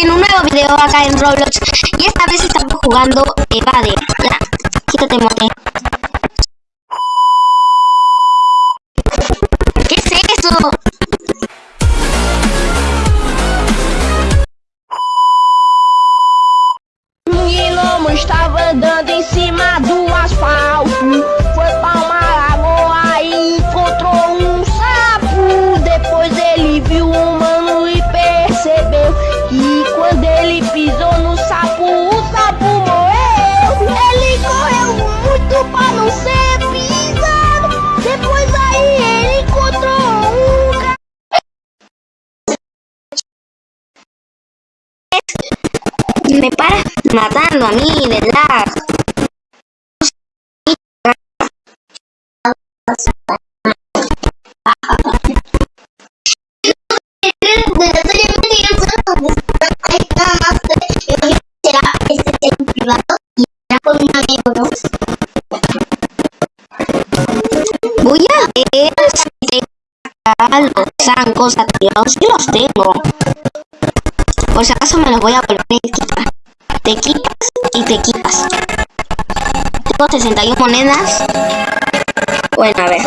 en un nuevo video acá en Roblox. Y esta vez estamos jugando Evade Ya, quítate mote que quando ele pisou no sapo, o sapo morreu. Ele correu muito pra não ser pisado. Depois aí ele encontrou um Me para matando a mí de lag Voy a ver si tengo los zancos activados. Sí los tengo. Por si acaso me los voy a volver a quitar. Te quitas y te quitas. Tengo 61 monedas. Bueno, a ver.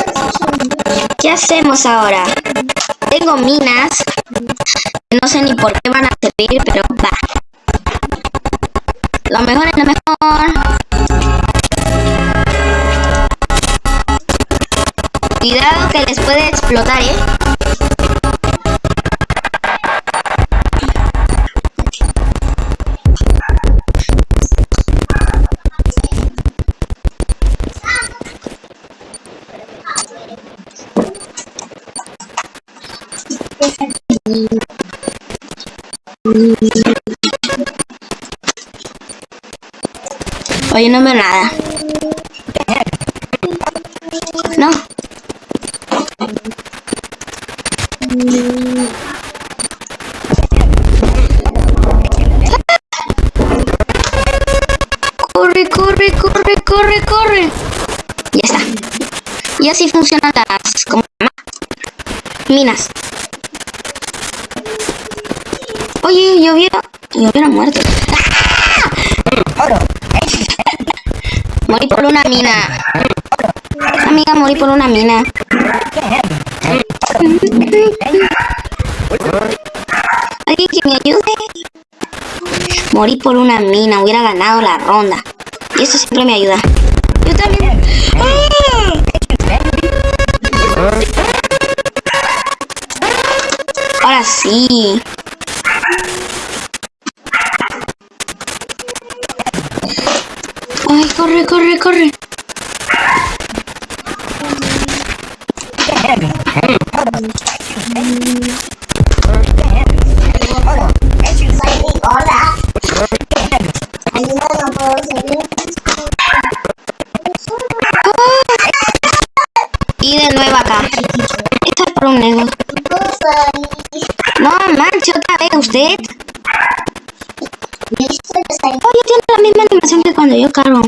¿Qué hacemos ahora? Tengo minas. No sé ni por qué van a servir, pero va. Lo mejor es lo mejor. Cuidado que les puede explotar, ¿eh? Oye, no veo nada. No. Y así funcionan las... ¿cómo se llama? Minas. Oye, yo hubiera... Yo hubiera muerto. ¡Ah! Morí por una mina. Amiga, morí por una mina. ¿Alguien que me ayude? Morí por una mina, hubiera ganado la ronda. Y eso siempre me ayuda. Ay, corre, corre, corre. Yo cargo.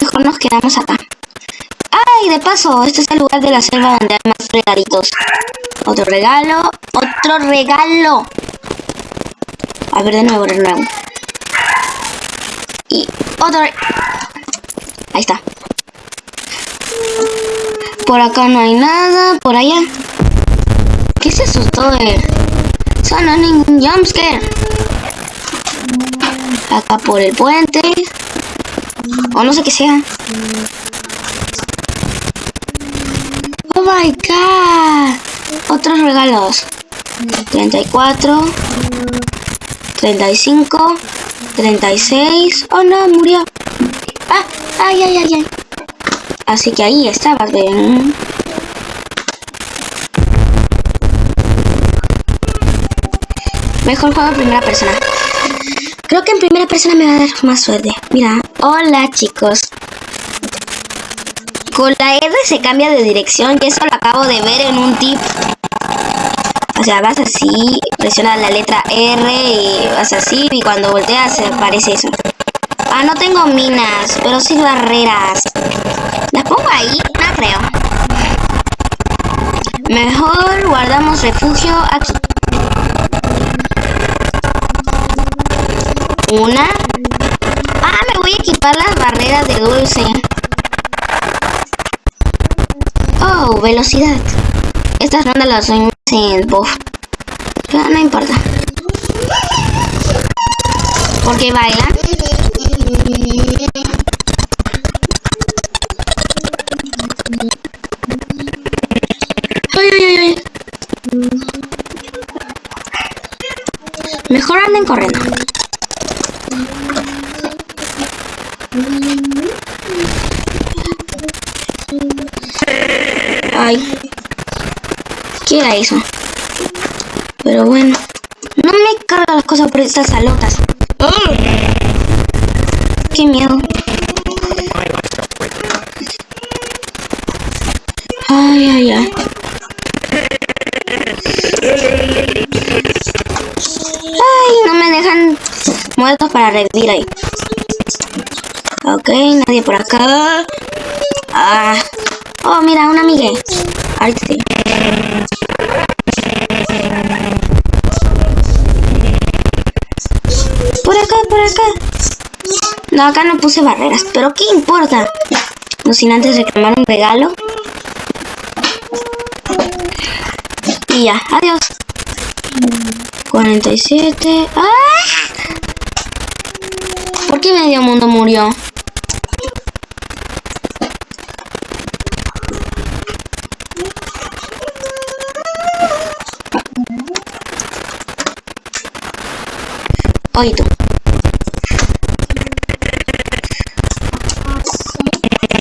Mejor nos quedamos acá. ¡Ay! De paso, este es el lugar de la selva donde hay más regalitos. Otro regalo. ¡Otro regalo! A ver, de nuevo, de nuevo. Y otro... Ahí está. Por acá no hay nada. Por allá. ¿Qué se asustó de...? Son ningún jumpscare. Acá por el puente. O no sé qué sea. Oh my god. Otros regalos. 34. 35. 36. Oh no, murió. Ah, ay, ay, ay, ay. Así que ahí estaba. bien. Mejor juego en primera persona. Creo que en primera persona me va a dar más suerte. Mira, hola chicos. Con la R se cambia de dirección y eso lo acabo de ver en un tip. O sea, vas así, presionas la letra R y vas así y cuando volteas aparece eso. Ah, no tengo minas, pero sí barreras. ¿Las pongo ahí? No creo. tomamos refugio aquí. Una. Ah, me voy a equipar las barreras de dulce. Oh, velocidad. Estas rondas las soy en buff. Pero no importa. Porque bailan. Ay, ay, ay, ay. Mejor anden corriendo. Ay. ¿Qué era eso? Pero bueno. No me carga las cosas por estas salotas. ¡Oh! ¡Qué miedo! Ay, ay, ay. Ay, no me dejan muertos para revivir ahí. Ok, nadie por acá. Ah. Oh, mira, una amiga. Ahorita sí. Por acá, por acá. No, acá no puse barreras, pero ¿qué importa? No sin antes reclamar un regalo. Y ya, adiós. 47. ¡Ah! ¿Por qué medio mundo murió? Tú.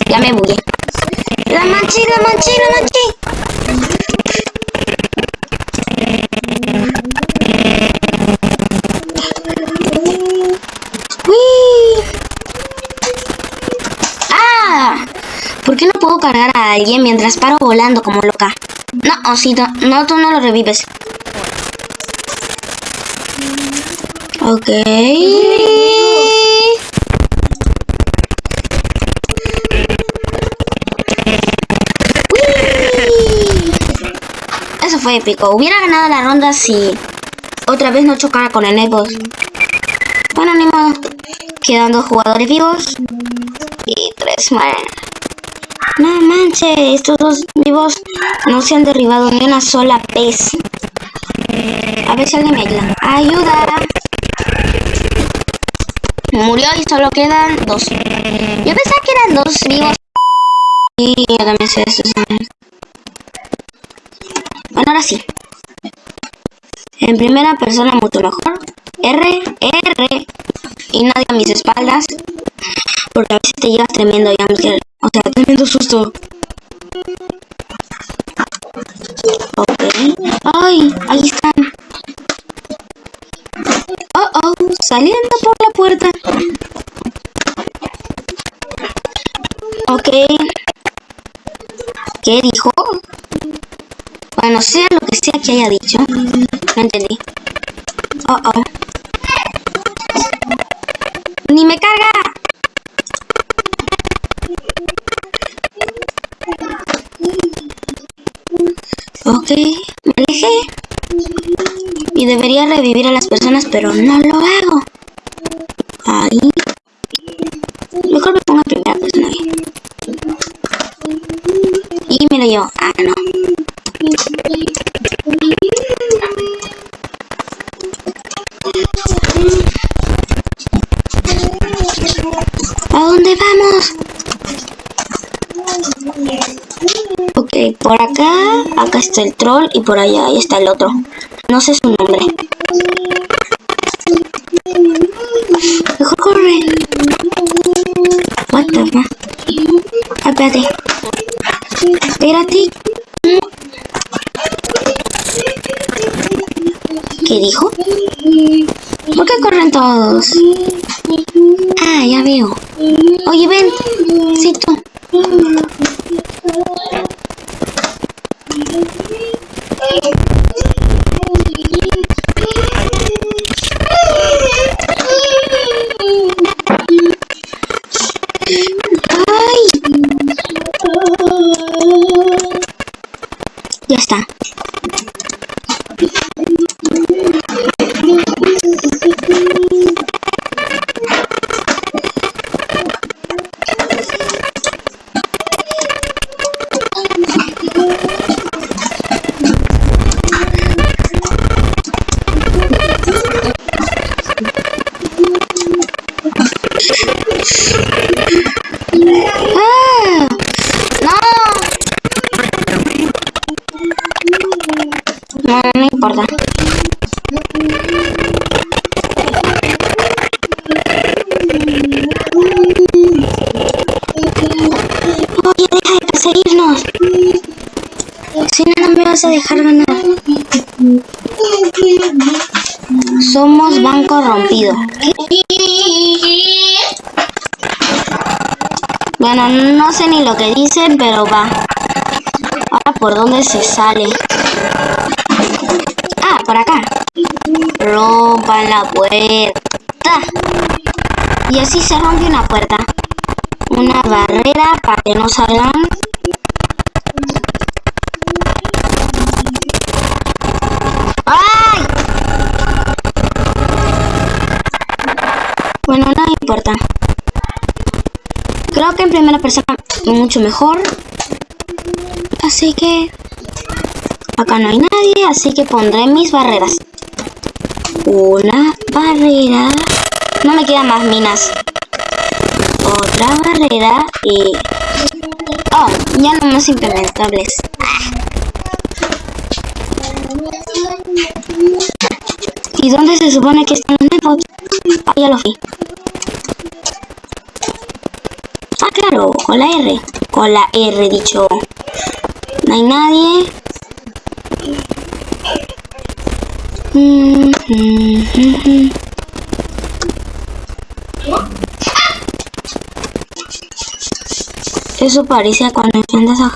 Ya me bugué. La manchi, la manchi, la manchi. ¡Uy! ¡Ah! ¿Por qué no puedo cargar a alguien mientras paro volando como loca? No, osito, no, tú no lo revives. Ok. Eso fue épico. Hubiera ganado la ronda si otra vez no chocara con el Netboss. Bueno, ni modo. Quedan dos jugadores vivos. Y tres más. No manches, estos dos vivos no se han derribado ni una sola vez. A ver si alguien me ayuda. ¡Ayuda! Murió y solo quedan dos. Yo pensaba que eran dos vivos. Y yo también sé esto. Bueno, ahora sí. En primera persona mucho mejor. R, R. Y nadie a mis espaldas. Porque a veces te llevas tremendo jumpscare. O sea, tremendo susto. Saliendo por la puerta. Ok. ¿Qué dijo? Bueno, sea lo que sea que haya dicho. No entendí. Oh, oh. ¡Ni me carga! Ok, me alejé. Y debería revivir a las personas, pero no lo Por acá, acá está el troll y por allá ahí está el otro. No sé su nombre. Mejor corre. What the fuck? Ah, espérate. Espérate. ¿Qué dijo? ¿Por qué corren todos? Ah, ya veo. Thank you. Vas a dejar ganar. Somos banco rompido. Bueno, no sé ni lo que dicen, pero va. Ahora, ¿por dónde se sale? Ah, por acá. Rompan la puerta. Y así se rompe una puerta. Una barrera para que no salgan. Bueno, no importa. Creo que en primera persona mucho mejor. Así que... Acá no hay nadie, así que pondré mis barreras. Una barrera. No me quedan más minas. Otra barrera y... Oh, ya no más implementables. ¿Y dónde se supone que están los netbots? Ah, ya lo vi. Ah, claro, con la R. Con la R, dicho. No hay nadie. Eso parece cuando enciendes a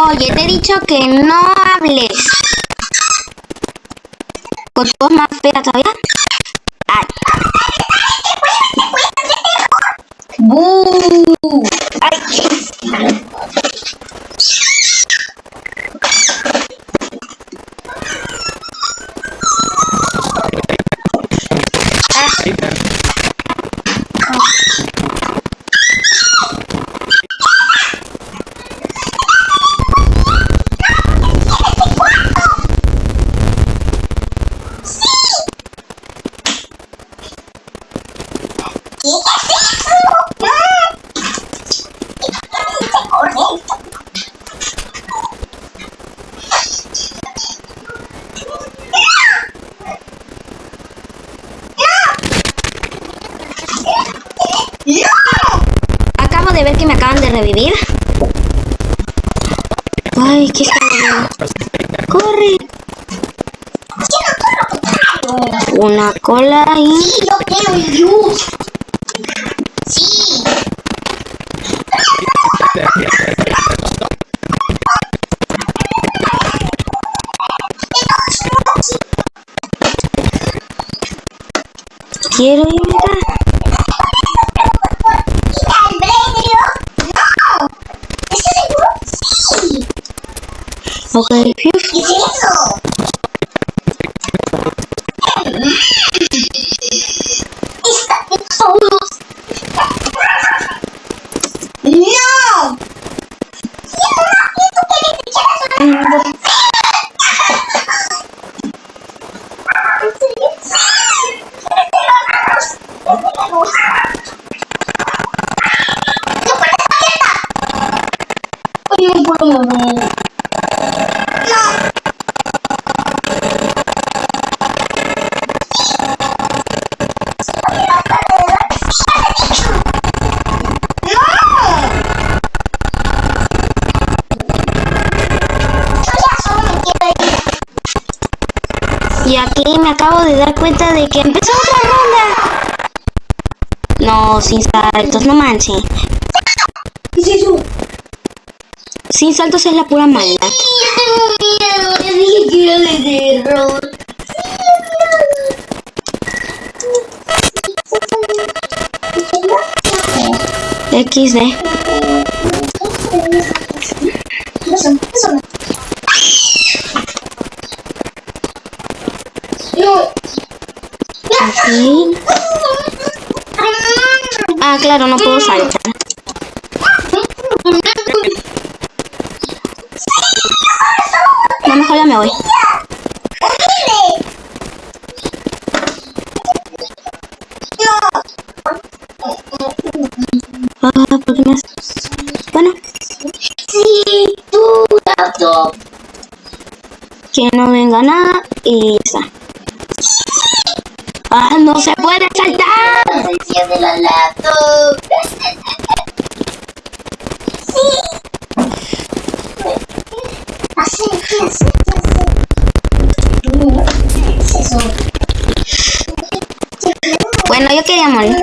Oye, te he dicho que no hables. ¿Con tu voz más fea todavía? Ay. ¡Bú! Una cola y... Sí, yo quiero luz. Sí. Quiero irme acá. No. Y aquí me acabo de dar cuenta de que empezó otra ronda. No, sin saltos, no manches. ¿Qué es eso? Sin saltos es la pura maldad. Tengo miedo. Yo dije que era de terror. XD. No. Ah, claro, no puedo saltar. No, mejor ya me voy. Ah, ¿por qué me haces? Bueno, Sí, tú. Que no venga nada y está. ¡Ah, no se puede saltar! Se enciende la laptop. Así, así, así. ¿Qué es eso? Bueno, yo quería morir.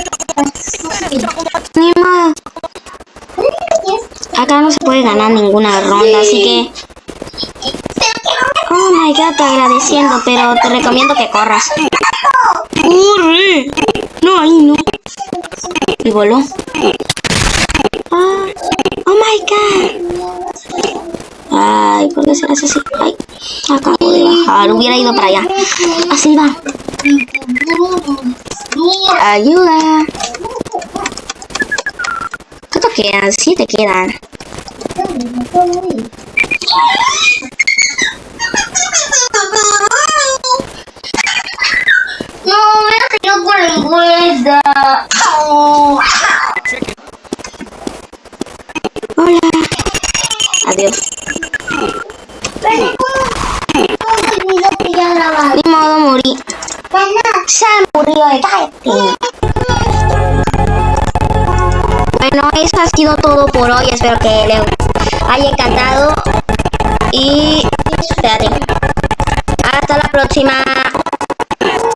Ni modo. Acá no se puede ganar ninguna ronda, así que... Oh my god, te agradeciendo, pero te recomiendo que corras. ¡Corre! No, ahí no. Y voló. Ah, oh my god. Ay, ¿por qué serás así? Ay, acabo de bajar. Hubiera ido para allá. Así va. Ayuda. ¿Cuánto quedan? Siete quedan. Hola. Adiós. Ni modo morí. Bueno, se murió el. Bueno, eso ha sido todo por hoy. Espero que les haya encantado. Y espérate. Hasta la próxima.